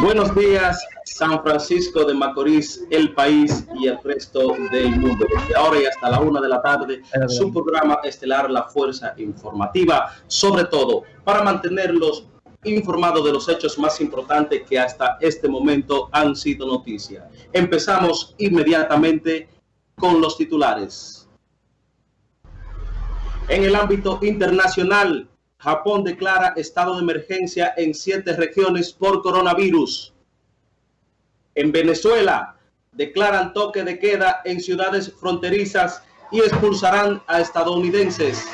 Buenos días, San Francisco de Macorís, el país y el resto del mundo. Desde ahora y hasta la una de la tarde, su programa estelar La Fuerza Informativa, sobre todo para mantenerlos informados de los hechos más importantes que hasta este momento han sido noticia. Empezamos inmediatamente con los titulares. En el ámbito internacional, Japón declara estado de emergencia en siete regiones por coronavirus. En Venezuela, declaran toque de queda en ciudades fronterizas y expulsarán a estadounidenses.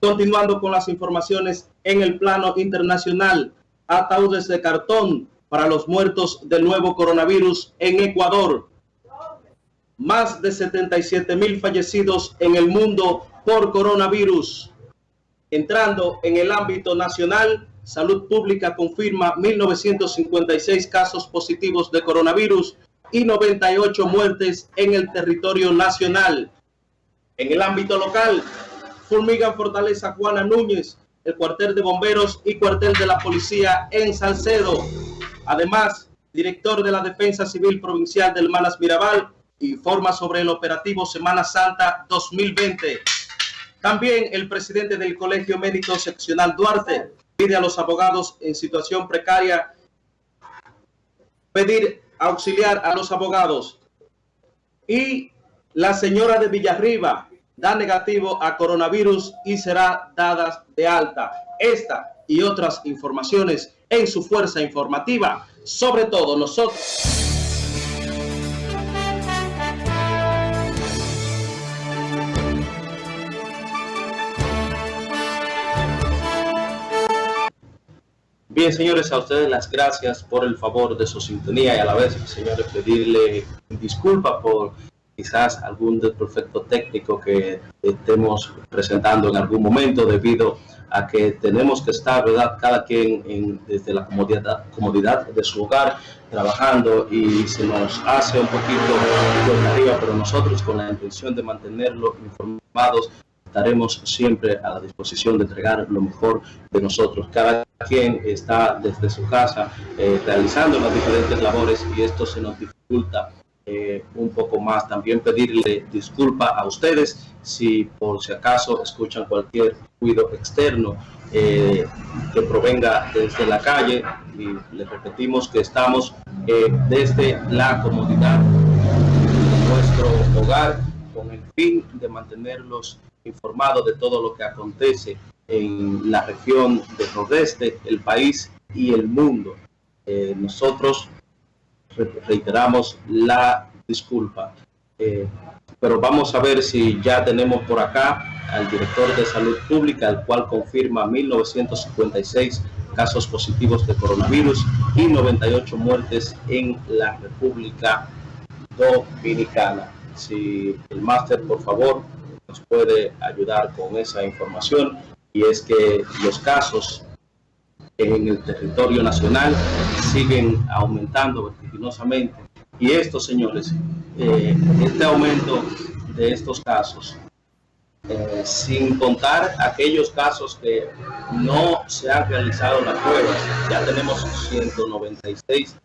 Continuando con las informaciones en el plano internacional, ataúdes de cartón para los muertos del nuevo coronavirus en Ecuador. Más de 77 mil fallecidos en el mundo por coronavirus. Entrando en el ámbito nacional, Salud Pública confirma 1.956 casos positivos de coronavirus y 98 muertes en el territorio nacional. En el ámbito local, fulmigan Fortaleza Juana Núñez, el cuartel de bomberos y cuartel de la policía en Salcedo. Además, director de la Defensa Civil Provincial del Manas Mirabal informa sobre el operativo Semana Santa 2020. También el presidente del Colegio Médico Seccional Duarte pide a los abogados en situación precaria pedir auxiliar a los abogados. Y la señora de Villarriba da negativo a coronavirus y será dada de alta. Esta y otras informaciones en su fuerza informativa. Sobre todo nosotros. Bien, señores, a ustedes las gracias por el favor de su sintonía y a la vez, señores, pedirle disculpas por quizás algún desperfecto técnico que estemos presentando en algún momento debido a que tenemos que estar, ¿verdad?, cada quien en, desde la comodidad, comodidad de su hogar trabajando y se nos hace un poquito de arriba, pero nosotros con la intención de mantenerlo informados estaremos siempre a la disposición de entregar lo mejor de nosotros. Cada quien está desde su casa eh, realizando las diferentes labores y esto se nos dificulta eh, un poco más. También pedirle disculpa a ustedes si por si acaso escuchan cualquier ruido externo eh, que provenga desde la calle y les repetimos que estamos desde la comodidad de nuestro hogar con el fin de mantenerlos informado de todo lo que acontece en la región del nordeste, el país y el mundo. Eh, nosotros reiteramos la disculpa. Eh, pero vamos a ver si ya tenemos por acá al director de salud pública, el cual confirma 1956 casos positivos de coronavirus y 98 muertes en la República Dominicana. Si el máster, por favor, nos puede ayudar con esa información y es que los casos en el territorio nacional siguen aumentando vertiginosamente. Y esto señores eh, este aumento de estos casos eh, sin contar aquellos casos que no se han realizado la prueba ya tenemos 196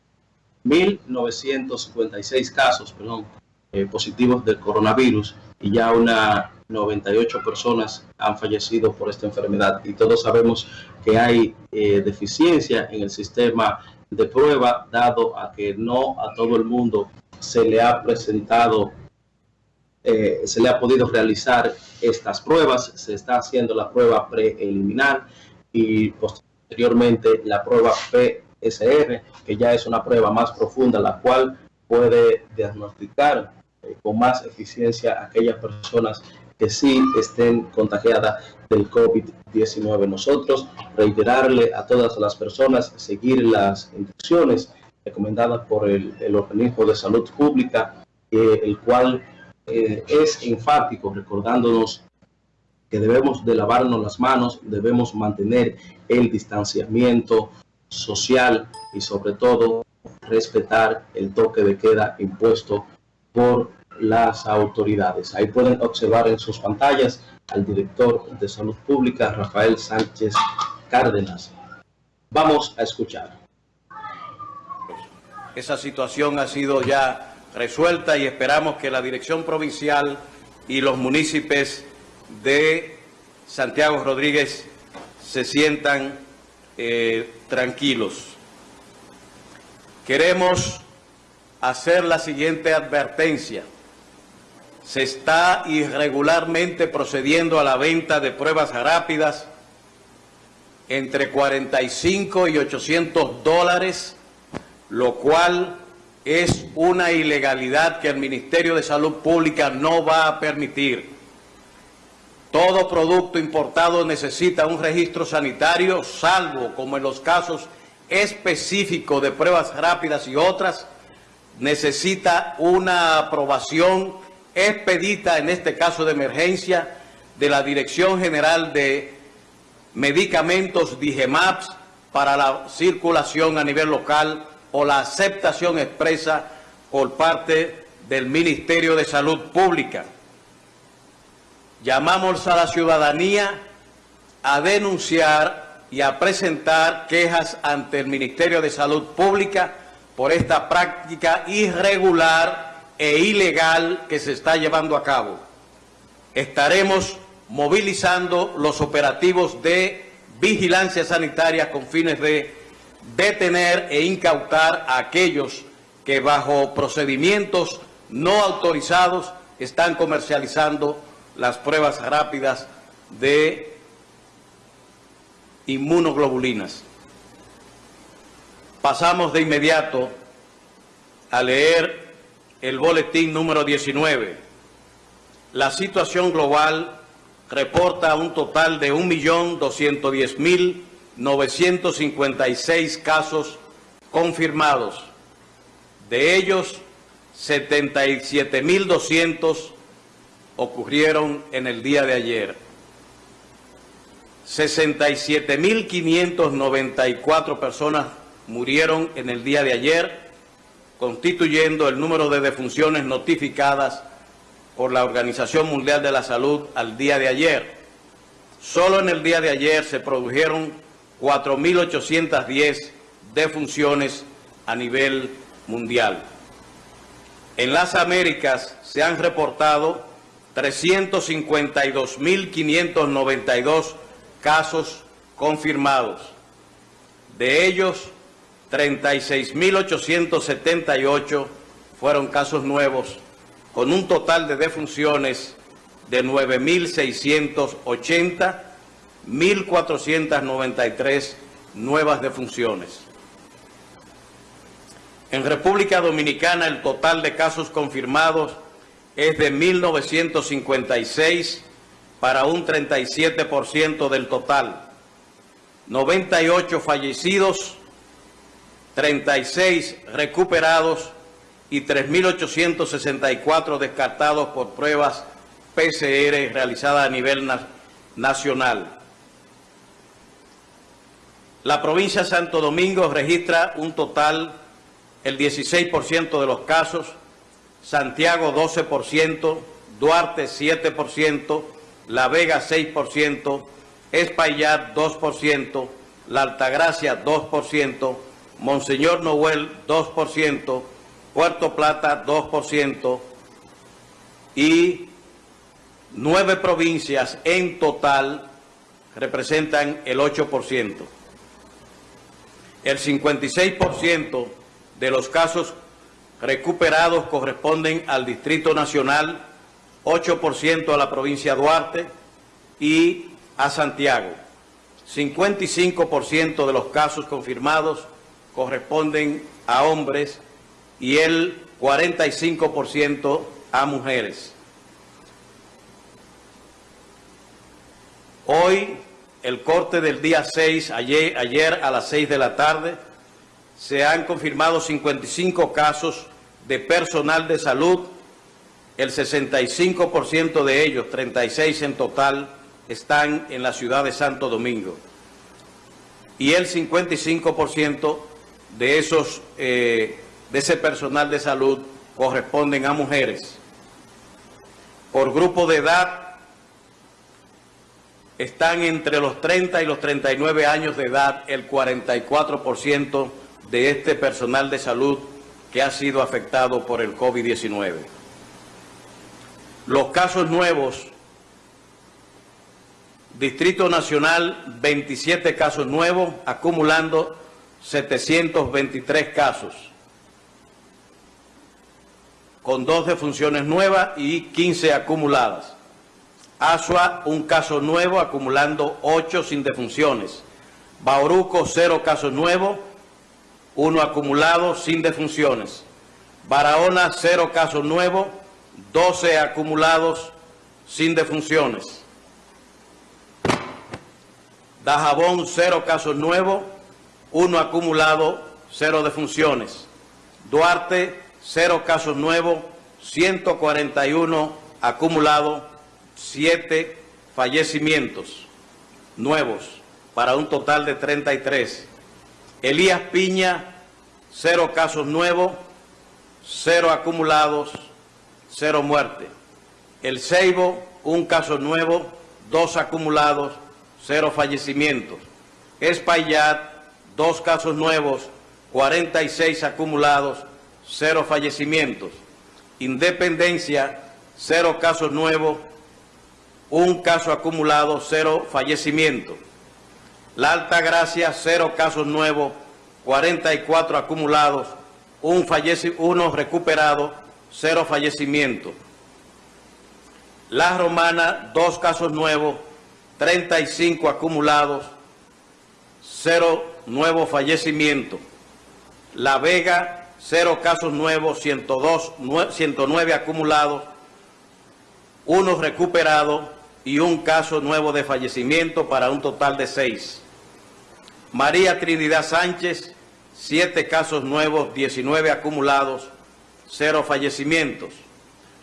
1956 casos perdón, eh, positivos del coronavirus y ya una 98 personas han fallecido por esta enfermedad. Y todos sabemos que hay eh, deficiencia en el sistema de prueba dado a que no a todo el mundo se le ha presentado eh, se le ha podido realizar estas pruebas. Se está haciendo la prueba preliminar y posteriormente la prueba PSR que ya es una prueba más profunda la cual puede diagnosticar eh, con más eficiencia aquellas personas que sí estén contagiadas del COVID-19. Nosotros reiterarle a todas las personas seguir las instrucciones recomendadas por el, organismo de salud pública, el cual eh, es enfático recordándonos que debemos de lavarnos las manos, debemos mantener el distanciamiento social y sobre todo respetar el toque de queda impuesto por las autoridades. Ahí pueden observar en sus pantallas al director de Salud Pública, Rafael Sánchez Cárdenas. Vamos a escuchar. esa situación ha sido ya resuelta y esperamos que la dirección provincial y los municipios de Santiago Rodríguez se sientan eh, tranquilos. Queremos hacer la siguiente advertencia. Se está irregularmente procediendo a la venta de pruebas rápidas entre 45 y 800 dólares, lo cual es una ilegalidad que el Ministerio de Salud Pública no va a permitir. Todo producto importado necesita un registro sanitario, salvo, como en los casos específicos de pruebas rápidas y otras, necesita una aprobación expedita, en este caso de emergencia, de la Dirección General de Medicamentos DIGEMAPS para la circulación a nivel local o la aceptación expresa por parte del Ministerio de Salud Pública. Llamamos a la ciudadanía a denunciar y a presentar quejas ante el Ministerio de Salud Pública por esta práctica irregular e ilegal que se está llevando a cabo. Estaremos movilizando los operativos de vigilancia sanitaria con fines de detener e incautar a aquellos que bajo procedimientos no autorizados están comercializando las pruebas rápidas de inmunoglobulinas. Pasamos de inmediato a leer el boletín número 19. La situación global reporta un total de 1.210.956 casos confirmados. De ellos, 77.200 ocurrieron en el día de ayer. 67.594 personas murieron en el día de ayer, constituyendo el número de defunciones notificadas por la Organización Mundial de la Salud al día de ayer. Solo en el día de ayer se produjeron 4.810 defunciones a nivel mundial. En las Américas se han reportado 352.592 casos confirmados. De ellos, 36.878 fueron casos nuevos, con un total de defunciones de 9.680, 1.493 nuevas defunciones. En República Dominicana el total de casos confirmados es de 1956 para un 37% del total. 98 fallecidos, 36 recuperados y 3.864 descartados por pruebas PCR realizadas a nivel nacional. La provincia de Santo Domingo registra un total, el 16% de los casos, Santiago 12%, Duarte 7%, La Vega 6%, Espaillat 2%, La Altagracia 2%, Monseñor Noel 2%, Puerto Plata 2% y nueve provincias en total representan el 8%. El 56% de los casos recuperados corresponden al Distrito Nacional, 8% a la provincia Duarte y a Santiago. 55% de los casos confirmados corresponden a hombres y el 45% a mujeres. Hoy, el corte del día 6, ayer, a las 6 de la tarde, se han confirmado 55 casos de personal de salud, el 65% de ellos, 36 en total, están en la ciudad de Santo Domingo. Y el 55% de, esos, eh, de ese personal de salud corresponden a mujeres. Por grupo de edad, están entre los 30 y los 39 años de edad el 44% de este personal de salud que ha sido afectado por el COVID-19. Los casos nuevos, Distrito Nacional, 27 casos nuevos, acumulando 723 casos, con dos defunciones nuevas y 15 acumuladas. Asua, un caso nuevo, acumulando 8 sin defunciones. Bauruco, cero casos nuevos, uno acumulado sin defunciones. Barahona, cero casos nuevos, 12 acumulados sin defunciones. Dajabón, cero casos nuevos, uno acumulado, cero defunciones. Duarte, cero casos nuevos, 141 acumulados, siete fallecimientos nuevos para un total de 33. Elías Piña, cero casos nuevos, cero acumulados, cero muertes. El Ceibo, un caso nuevo, dos acumulados, cero fallecimientos. Espaillat, dos casos nuevos, 46 acumulados, cero fallecimientos. Independencia, cero casos nuevos, un caso acumulado, cero fallecimientos. La Alta Gracia, cero casos nuevos, 44 acumulados, un uno recuperado, cero fallecimientos. La Romana, dos casos nuevos, 35 acumulados, cero nuevos fallecimientos. La Vega, cero casos nuevos, 102, 109 acumulados, uno recuperado y un caso nuevo de fallecimiento para un total de seis. María Trinidad Sánchez, siete casos nuevos, 19 acumulados, cero fallecimientos.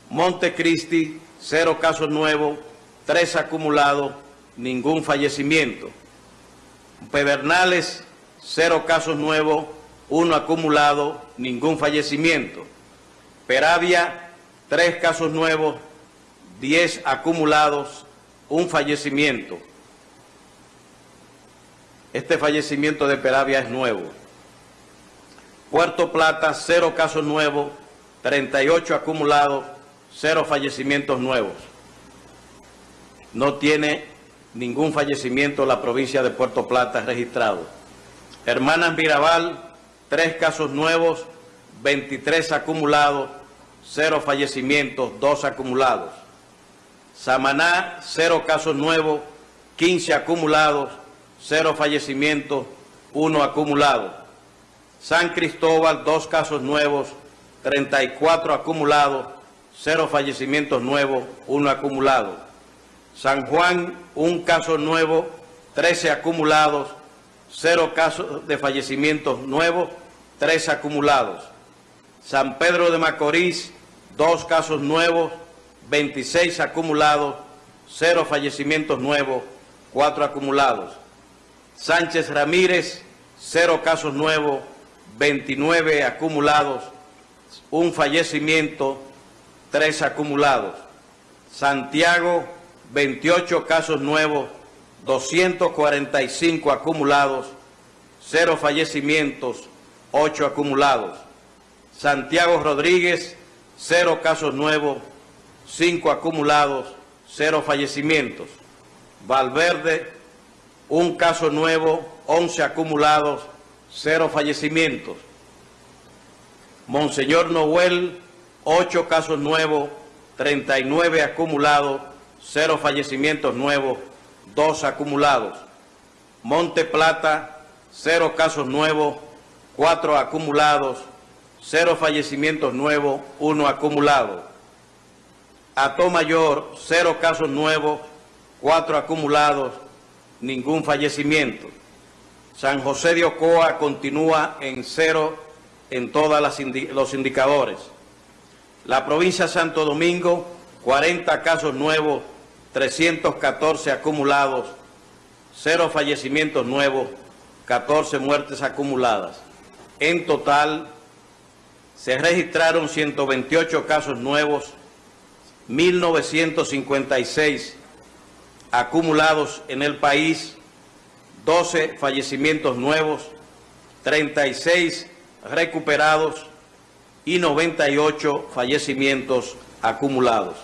Montecristi, cero casos nuevos, tres acumulados, ningún fallecimiento. Pedernales, cero casos nuevos, uno acumulado, ningún fallecimiento. Peravia, tres casos nuevos, diez acumulados, un fallecimiento. Este fallecimiento de Peravia es nuevo. Puerto Plata, cero casos nuevos, 38 acumulados, cero fallecimientos nuevos. No tiene ningún fallecimiento la provincia de Puerto Plata registrado. Hermanas Mirabal, tres casos nuevos, 23 acumulados, cero fallecimientos, dos acumulados. Samaná, cero casos nuevos, 15 acumulados, cero fallecimientos, uno acumulado. San Cristóbal, dos casos nuevos, 34 acumulados, cero fallecimientos nuevos, uno acumulado. San Juan, un caso nuevo, 13 acumulados, cero casos de fallecimientos nuevos, tres acumulados. San Pedro de Macorís, dos casos nuevos, 26 acumulados, cero fallecimientos nuevos, cuatro acumulados. Sánchez Ramírez, cero casos nuevos, 29 acumulados, un fallecimiento, tres acumulados. Santiago, 28 casos nuevos, 245 acumulados, cero fallecimientos, ocho acumulados. Santiago Rodríguez, cero casos nuevos, cinco acumulados, cero fallecimientos. Valverde, un caso nuevo, 11 acumulados, cero fallecimientos. Monseñor Noel, ocho casos nuevos, 39 acumulados, cero fallecimientos nuevos, dos acumulados. Monte Plata, cero casos nuevos, cuatro acumulados, cero fallecimientos nuevos, uno acumulado. Ato Mayor, cero casos nuevos, cuatro acumulados, ningún fallecimiento. San José de Ocoa continúa en cero en todos los indicadores. La provincia de Santo Domingo, 40 casos nuevos, 314 acumulados, cero fallecimientos nuevos, 14 muertes acumuladas. En total, se registraron 128 casos nuevos, 1.956 acumulados en el país, 12 fallecimientos nuevos, 36 recuperados, y 98 fallecimientos acumulados.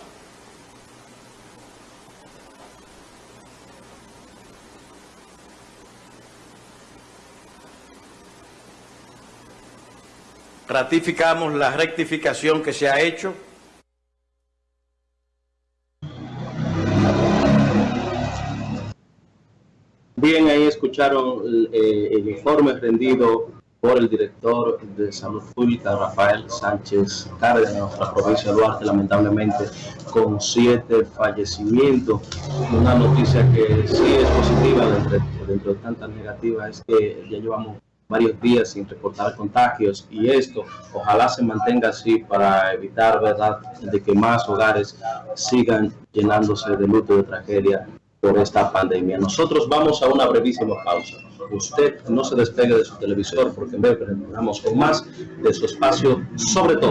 Ratificamos la rectificación que se ha hecho. Bien, ahí escucharon eh, el informe rendido por el director de Salud Pública, Rafael Sánchez Cárdenas, de nuestra provincia de Duarte, lamentablemente con siete fallecimientos. Una noticia que sí es positiva dentro de tantas negativas es que ya llevamos varios días sin reportar contagios y esto ojalá se mantenga así para evitar verdad de que más hogares sigan llenándose de luto de tragedia por esta pandemia. Nosotros vamos a una brevísima pausa. Usted no se despegue de su televisor porque en breve retornamos con más de su espacio sobre todo.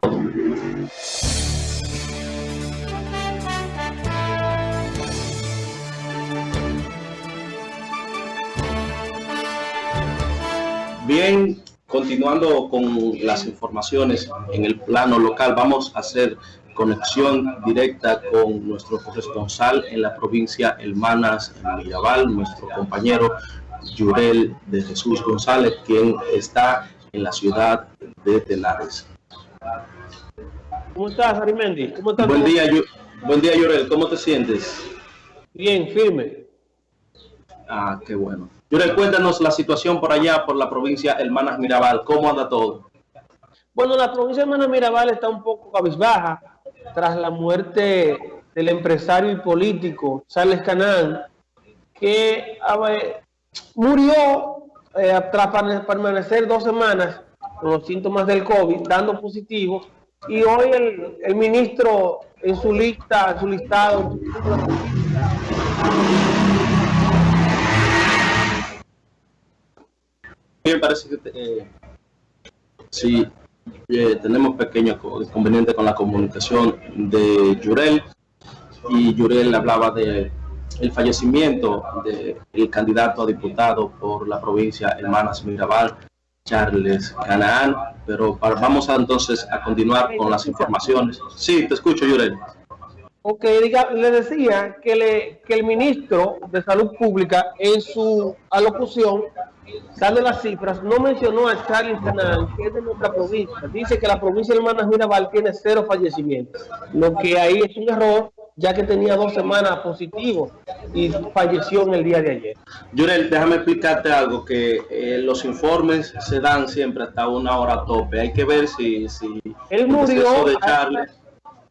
Continuando con las informaciones en el plano local, vamos a hacer conexión directa con nuestro corresponsal en la provincia Hermanas en Mirabal, nuestro compañero Yurel de Jesús González, quien está en la ciudad de Tenares. ¿Cómo estás, Arimendi? ¿Cómo estás? Buen día, buen día, Yurel. ¿Cómo te sientes? Bien, firme. Ah, qué bueno. Yurel, cuéntanos la situación por allá, por la provincia Hermanas Mirabal. ¿Cómo anda todo? Bueno, la provincia de Hermanas Mirabal está un poco cabizbaja tras la muerte del empresario y político Charles Canán, que murió eh, tras permanecer dos semanas con los síntomas del COVID, dando positivo, y hoy el ministro en su lista, en su listado, parece que eh, sí, eh, tenemos pequeños inconvenientes con la comunicación de Yurel y Yurel hablaba de el fallecimiento del candidato a diputado por la provincia Hermanas Mirabal, Charles Canaán, pero vamos entonces a continuar con las informaciones. Sí, te escucho, Yurel. Ok, diga, le decía que, le, que el ministro de Salud Pública en su alocución dando las cifras, no mencionó a Charles Canal, que es de nuestra provincia. Dice que la provincia de Hermanas Mirabal tiene cero fallecimientos, lo que ahí es un error, ya que tenía dos semanas positivos y falleció en el día de ayer. Yurel, déjame explicarte algo, que eh, los informes se dan siempre hasta una hora tope. Hay que ver si... si Él murió... De Charles,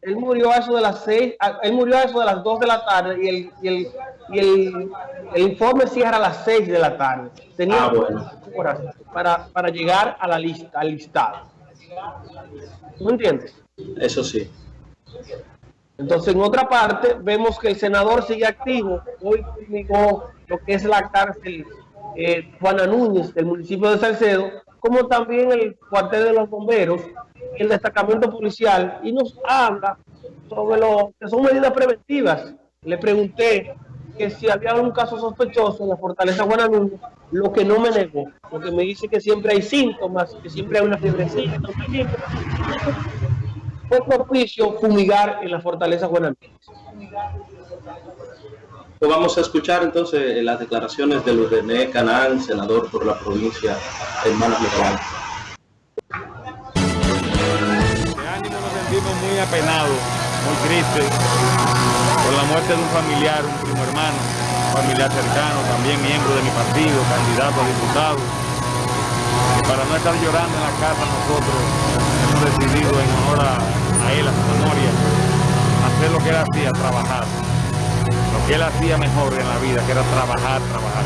él murió a eso de las seis, él murió a eso de las dos de la tarde y el, y el, y el, el informe cierra a las seis de la tarde. Tenía ah, horas para, para llegar a la lista, al listado. ¿No entiendes? Eso sí. Entonces, en otra parte, vemos que el senador sigue activo. Hoy publicó lo que es la cárcel eh, Juana Núñez del municipio de Salcedo, como también el cuartel de los bomberos, el destacamento policial y nos habla sobre lo que son medidas preventivas. Le pregunté que si había algún caso sospechoso en la fortaleza Guananú, lo que no me negó, porque me dice que siempre hay síntomas, que siempre hay una fiebrecita, fue propicio fumigar en la fortaleza Guananú. Pues vamos a escuchar entonces las declaraciones de René Canán, senador por la provincia de Hermanas muy apenado, muy triste por la muerte de un familiar, un primo hermano, familiar cercano, también miembro de mi partido, candidato a diputado. para no estar llorando en la casa nosotros hemos decidido en honor a, él, a su memoria, hacer lo que él hacía, trabajar. Lo que él hacía mejor en la vida, que era trabajar, trabajar.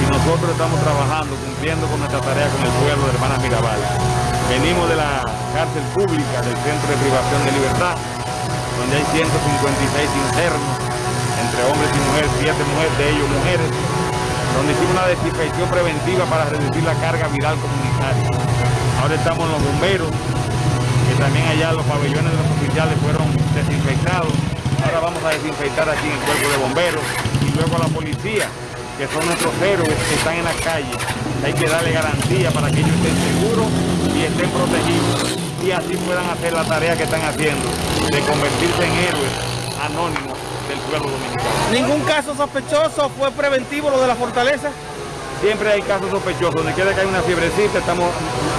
Y nosotros estamos trabajando, cumpliendo con nuestra tarea con el pueblo de Hermanas Mirabal. Venimos de la cárcel pública del Centro de Privación de Libertad, donde hay 156 internos, entre hombres y mujeres, siete mujeres, de ellos mujeres, donde hicimos una desinfección preventiva para reducir la carga viral comunitaria. Ahora estamos en los bomberos, que también allá los pabellones de los oficiales fueron desinfectados. Ahora vamos a desinfectar aquí en el cuerpo de bomberos y luego a la policía, que son nuestros héroes que están en la calle. Hay que darle garantía para que ellos estén seguros y estén protegidos. Y así puedan hacer la tarea que están haciendo de convertirse en héroes anónimos del pueblo dominicano. ¿Ningún caso sospechoso fue preventivo lo de la fortaleza? Siempre hay casos sospechosos, donde quiera que hay una fiebrecita, estamos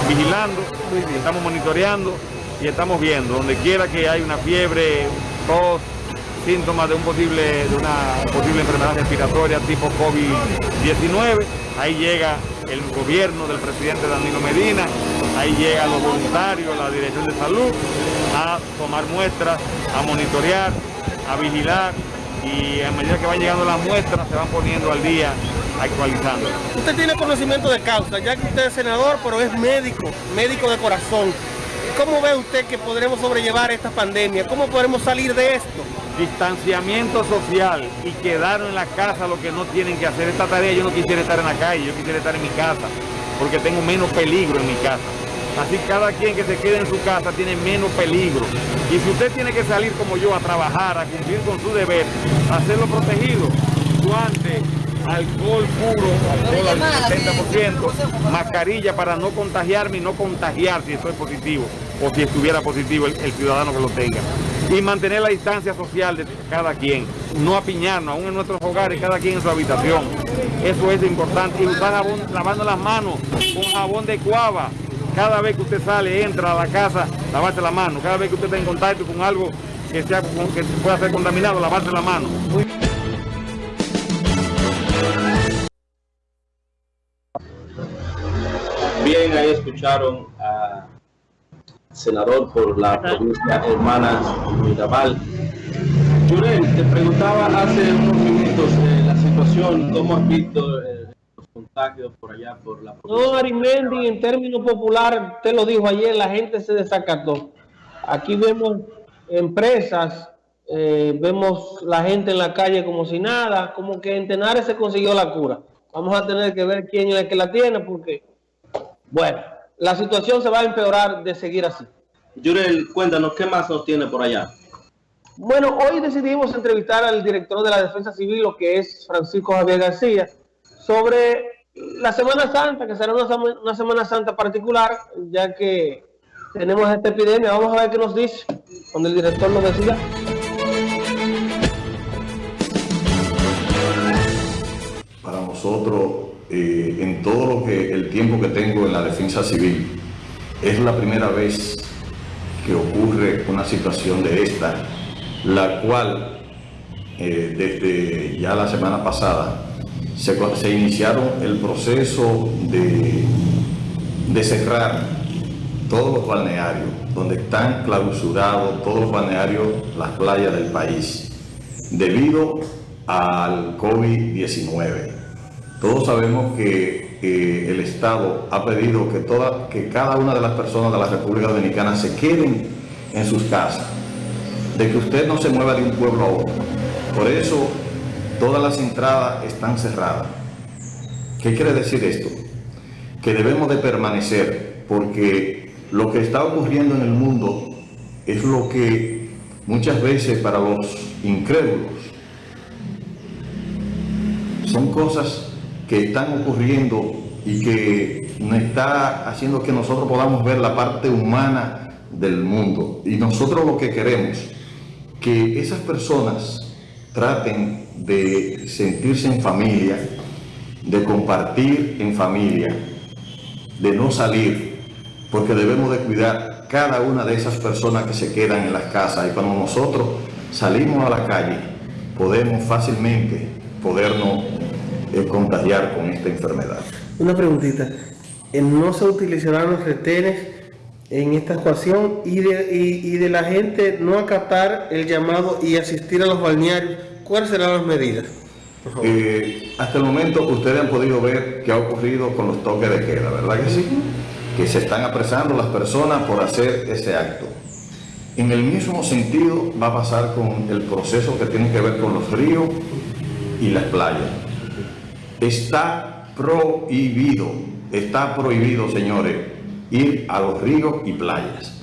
vigilando, estamos monitoreando y estamos viendo, donde quiera que hay una fiebre, tos, síntomas de, un posible, de una posible enfermedad respiratoria tipo COVID-19, ahí llega el gobierno del presidente Danilo Medina, ahí llegan los voluntarios, la Dirección de Salud, a tomar muestras, a monitorear, a vigilar y a medida que van llegando las muestras se van poniendo al día, actualizando. Usted tiene conocimiento de causa, ya que usted es senador, pero es médico, médico de corazón. ¿Cómo ve usted que podremos sobrellevar esta pandemia? ¿Cómo podremos salir de esto? Distanciamiento social y quedaron en la casa lo que no tienen que hacer. Esta tarea yo no quisiera estar en la calle, yo quisiera estar en mi casa, porque tengo menos peligro en mi casa. Así cada quien que se quede en su casa tiene menos peligro. Y si usted tiene que salir como yo a trabajar, a cumplir con su deber, a hacerlo protegido, guante, alcohol puro, alcohol al 70%, mascarilla para no contagiarme y no contagiar si estoy positivo o si estuviera positivo el, ciudadano que lo tenga. Y mantener la distancia social de cada quien, no apiñarnos, aún en nuestros hogares, cada quien en su habitación. Eso es importante. Y usar jabón, lavando las manos con jabón de cuava. Cada vez que usted sale, entra a la casa, lavarse la mano. Cada vez que usted está en contacto con algo que, sea, que pueda ser contaminado, lavarse la mano. Bien, ahí escucharon a senador por la provincia Hermanas Mirabal. Yurel, te preguntaba hace unos minutos eh, la situación, ¿cómo has visto eh, contagios por allá, por la? No, Arimendi, en términos popular, te lo dijo ayer, la gente se desacató. Aquí vemos empresas, eh, vemos la gente en la calle como si nada, como que en Tenares se consiguió la cura. Vamos a tener que ver quién es el que la tiene, porque, bueno, la situación se va a empeorar de seguir así. Yurel, cuéntanos, ¿qué más nos tiene por allá? Bueno, hoy decidimos entrevistar al director de la Defensa Civil, lo que es Francisco Javier García, sobre la Semana Santa, que será una, Semana Santa particular, ya que tenemos esta epidemia. Vamos a ver qué nos dice cuando el director lo decida. Para nosotros eh, en todo lo que el tiempo que tengo en la defensa civil, es la primera vez que ocurre una situación de esta, la cual eh, desde ya la semana pasada se, iniciaron el proceso de, de cerrar todos los balnearios, donde están clausurados todos los balnearios, las playas del país, debido al COVID-19. Todos sabemos que el Estado ha pedido que, toda, que cada una de las personas de la República Dominicana se queden en sus casas, de que usted no se mueva de un pueblo a otro. Por eso todas las entradas están cerradas. ¿Qué quiere decir esto? Que debemos de permanecer, porque lo que está ocurriendo en el mundo es lo que muchas veces para los incrédulos son cosas que están ocurriendo y que nos está haciendo que nosotros podamos ver la parte humana del mundo. Y nosotros lo que queremos, que esas personas traten de sentirse en familia, de compartir en familia, de no salir, porque debemos de cuidar cada una de esas personas que se quedan en las casas y cuando nosotros salimos a la calle podemos fácilmente podernos contagiar con esta enfermedad. Una preguntita, eh, ¿no se utilizarán los retenes en esta ecuación y de, y, de la gente no acatar el llamado y asistir a los balnearios? ¿Cuáles serán las medidas? Eh, hasta el momento ustedes han podido ver qué ha ocurrido con los toques de queda, ¿verdad que sí? Que se están apresando las personas por hacer ese acto. En el mismo sentido va a pasar con el proceso que tiene que ver con los ríos y las playas. Está prohibido, está prohibido, señores, ir a los ríos y playas.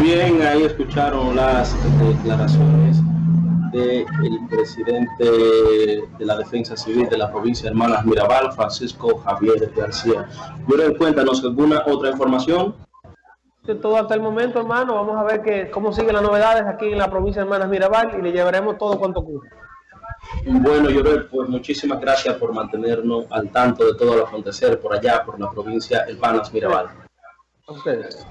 Bien, ahí escucharon las declaraciones del presidente de la Defensa Civil de la provincia de Hermanas Mirabal, Francisco Javier García. Cuéntanos cuéntanos alguna otra información. Todo hasta el momento, hermano. Vamos a ver que, cómo siguen las novedades aquí en la provincia de Hermanas Mirabal y le llevaremos todo cuanto ocurre. Bueno, Llorel, pues muchísimas gracias por mantenernos al tanto de todo lo acontecer por allá, por la provincia Hermanas Mirabal. A ustedes.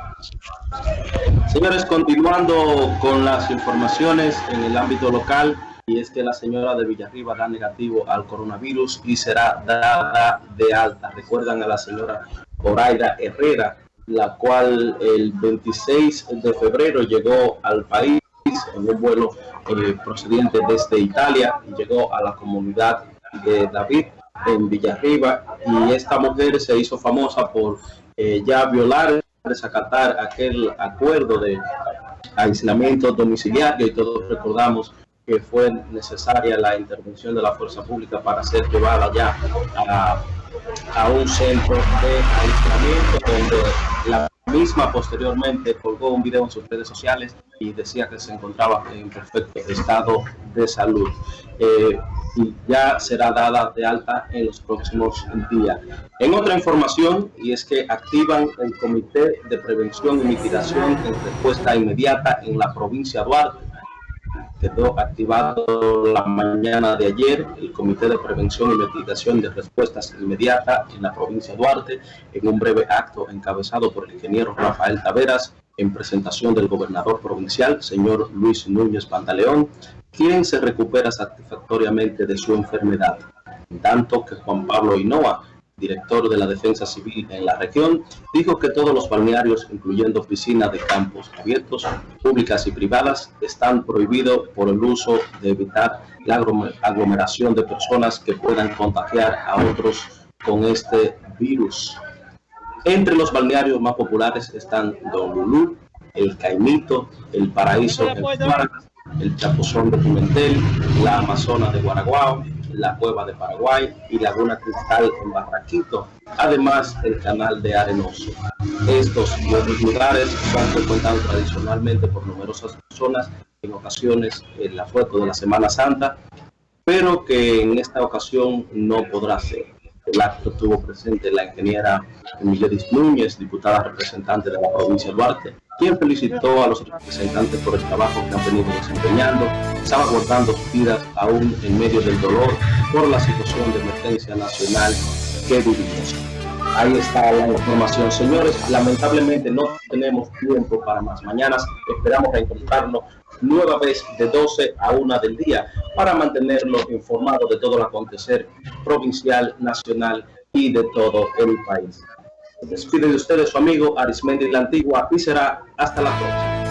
Señores, continuando con las informaciones en el ámbito local, y es que la señora de Villarriba da negativo al coronavirus y será dada de alta. Recuerdan a la señora Oraida Herrera, la cual el 26 de febrero llegó al país en un vuelo eh, procedente desde Italia y llegó a la comunidad de David en Villarriba y esta mujer se hizo famosa por eh, ya violar, desacatar aquel acuerdo de aislamiento domiciliario y todos recordamos que fue necesaria la intervención de la fuerza pública para ser llevada ya a, a un centro de aislamiento donde la misma posteriormente colgó un video en sus redes sociales y decía que se encontraba en perfecto estado de salud. Eh, y ya será dada de alta en los próximos días. En otra información, y es que activan el Comité de Prevención y Mitigación en respuesta inmediata en la provincia de Duarte quedó activado la mañana de ayer. El Comité de Prevención y Mitigación de Respuestas Inmediatas en la provincia de Duarte en un breve acto encabezado por el ingeniero Rafael Taveras en presentación del gobernador provincial, señor Luis Núñez Pantaleón, quien se recupera satisfactoriamente de su enfermedad, en tanto que Juan Pablo Hinoa, director de la Defensa Civil en la región, dijo que todos los balnearios, incluyendo piscinas de campos abiertos, públicas y privadas, están prohibidos por el uso de evitar la aglomeración de personas que puedan contagiar a otros con este virus. Entre los balnearios más populares están Don Lulú, El Caimito, El Paraíso, El, el Chapuzón de Pimentel, la Amazona de Guaraguao, la Cueva de Paraguay y Laguna Cristal en Barraquito, además el Canal de Arenoso. Estos y otros lugares son frecuentados tradicionalmente por numerosas personas, en ocasiones en la foto de la Semana Santa, pero que en esta ocasión no podrá ser. El acto tuvo presente la ingeniera Emiledis Núñez, diputada representante de la provincia de Duarte, quien felicitó a los representantes por el trabajo que han venido desempeñando, salvaguardando sus vidas aún en medio del dolor por la situación de emergencia nacional que vivimos. Ahí está la información, señores. Lamentablemente no tenemos tiempo para más. Mañana esperamos encontrarnos nueva vez de 12 a 1 del día para mantenerlo informado de todo el acontecer provincial, nacional y de todo el país. Despide de ustedes su amigo Arismendi la Antigua y será hasta la próxima.